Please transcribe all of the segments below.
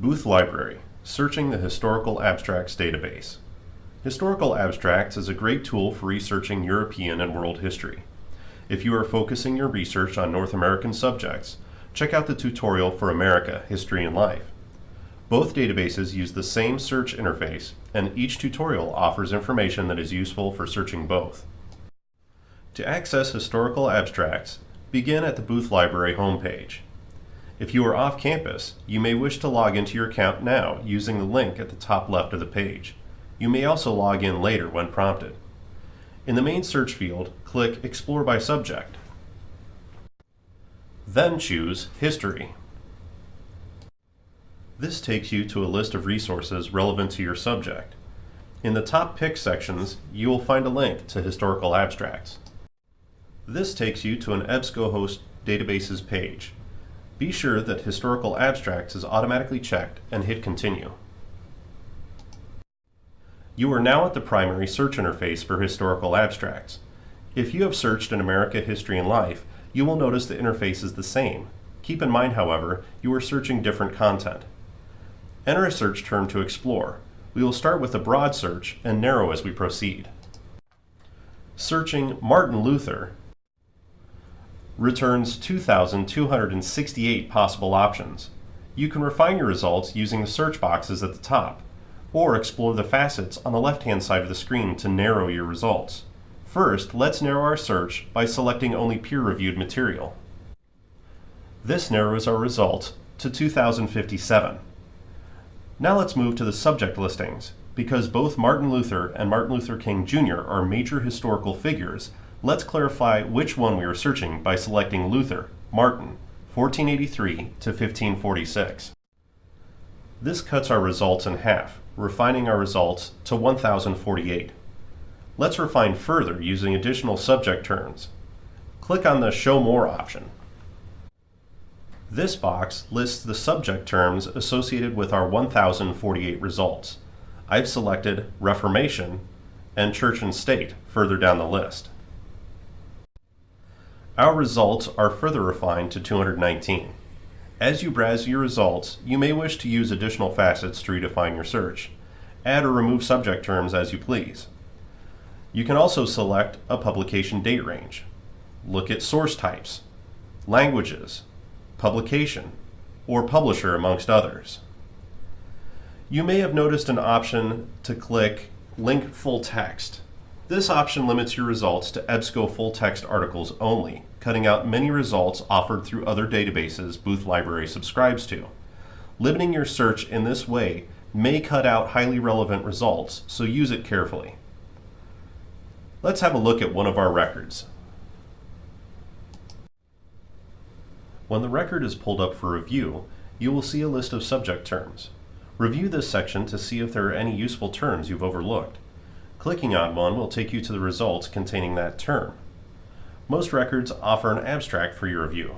Booth Library, searching the Historical Abstracts database. Historical Abstracts is a great tool for researching European and world history. If you are focusing your research on North American subjects, check out the tutorial for America, History and Life. Both databases use the same search interface, and each tutorial offers information that is useful for searching both. To access historical abstracts, begin at the Booth Library homepage. If you are off campus, you may wish to log into your account now using the link at the top left of the page. You may also log in later when prompted. In the main search field, click Explore by Subject. Then choose History. This takes you to a list of resources relevant to your subject. In the top pick sections, you will find a link to historical abstracts. This takes you to an EBSCOhost databases page. Be sure that Historical Abstracts is automatically checked and hit Continue. You are now at the primary search interface for Historical Abstracts. If you have searched in America History and Life, you will notice the interface is the same. Keep in mind, however, you are searching different content. Enter a search term to explore. We will start with a broad search and narrow as we proceed. Searching Martin Luther returns 2,268 possible options. You can refine your results using the search boxes at the top, or explore the facets on the left-hand side of the screen to narrow your results. First, let's narrow our search by selecting only peer-reviewed material. This narrows our result to 2,057. Now let's move to the subject listings. Because both Martin Luther and Martin Luther King Jr. are major historical figures, Let's clarify which one we are searching by selecting Luther, Martin, 1483 to 1546. This cuts our results in half, refining our results to 1048. Let's refine further using additional subject terms. Click on the Show More option. This box lists the subject terms associated with our 1048 results. I've selected Reformation and Church and State further down the list. Our results are further refined to 219. As you browse your results, you may wish to use additional facets to redefine your search. Add or remove subject terms as you please. You can also select a publication date range. Look at source types, languages, publication, or publisher amongst others. You may have noticed an option to click Link Full Text this option limits your results to EBSCO full text articles only, cutting out many results offered through other databases Booth Library subscribes to. Limiting your search in this way may cut out highly relevant results, so use it carefully. Let's have a look at one of our records. When the record is pulled up for review, you will see a list of subject terms. Review this section to see if there are any useful terms you've overlooked. Clicking on one will take you to the results containing that term. Most records offer an abstract for your review.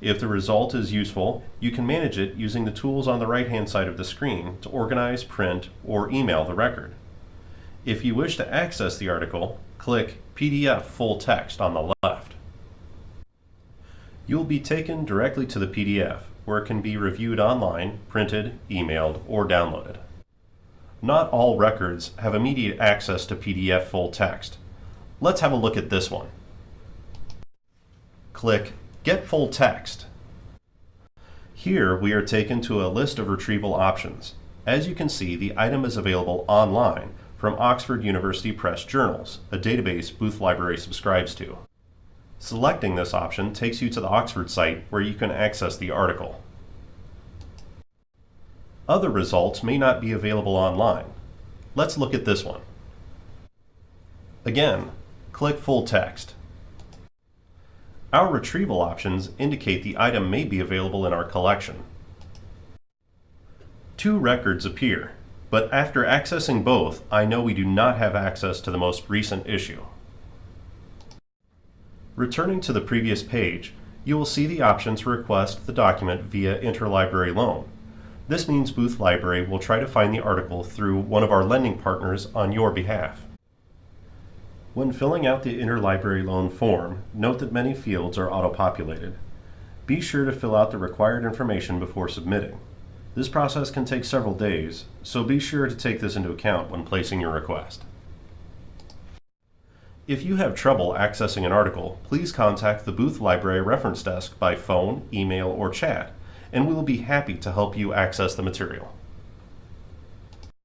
If the result is useful, you can manage it using the tools on the right-hand side of the screen to organize, print, or email the record. If you wish to access the article, click PDF Full Text on the left. You will be taken directly to the PDF, where it can be reviewed online, printed, emailed, or downloaded. Not all records have immediate access to PDF full text. Let's have a look at this one. Click Get Full Text. Here we are taken to a list of retrieval options. As you can see, the item is available online from Oxford University Press Journals, a database Booth Library subscribes to. Selecting this option takes you to the Oxford site where you can access the article. Other results may not be available online. Let's look at this one. Again, click Full Text. Our retrieval options indicate the item may be available in our collection. Two records appear, but after accessing both, I know we do not have access to the most recent issue. Returning to the previous page, you will see the option to request the document via interlibrary loan. This means Booth Library will try to find the article through one of our lending partners on your behalf. When filling out the interlibrary loan form, note that many fields are auto-populated. Be sure to fill out the required information before submitting. This process can take several days, so be sure to take this into account when placing your request. If you have trouble accessing an article, please contact the Booth Library Reference Desk by phone, email, or chat and we will be happy to help you access the material.